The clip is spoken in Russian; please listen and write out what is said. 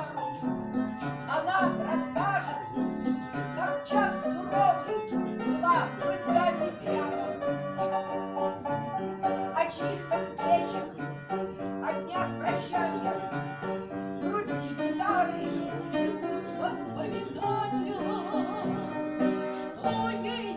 Она расскажет, как час суровый была с друзьями рядом, о чьих-то встречах, о днях прощания, грудь гитары жгут воспоминания, что ей